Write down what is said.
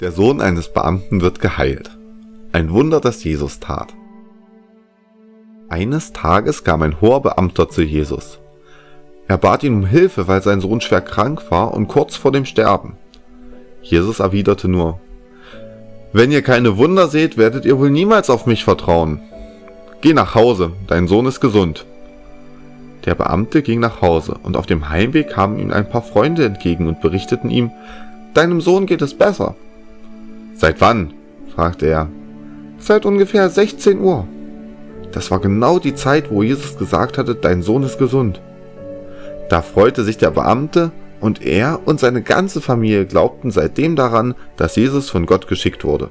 Der Sohn eines Beamten wird geheilt. Ein Wunder, das Jesus tat. Eines Tages kam ein hoher Beamter zu Jesus. Er bat ihn um Hilfe, weil sein Sohn schwer krank war und kurz vor dem Sterben. Jesus erwiderte nur, Wenn ihr keine Wunder seht, werdet ihr wohl niemals auf mich vertrauen. Geh nach Hause, dein Sohn ist gesund. Der Beamte ging nach Hause, und auf dem Heimweg kamen ihm ein paar Freunde entgegen und berichteten ihm, Deinem Sohn geht es besser. Seit wann? fragte er. Seit ungefähr 16 Uhr. Das war genau die Zeit, wo Jesus gesagt hatte, dein Sohn ist gesund. Da freute sich der Beamte und er und seine ganze Familie glaubten seitdem daran, dass Jesus von Gott geschickt wurde.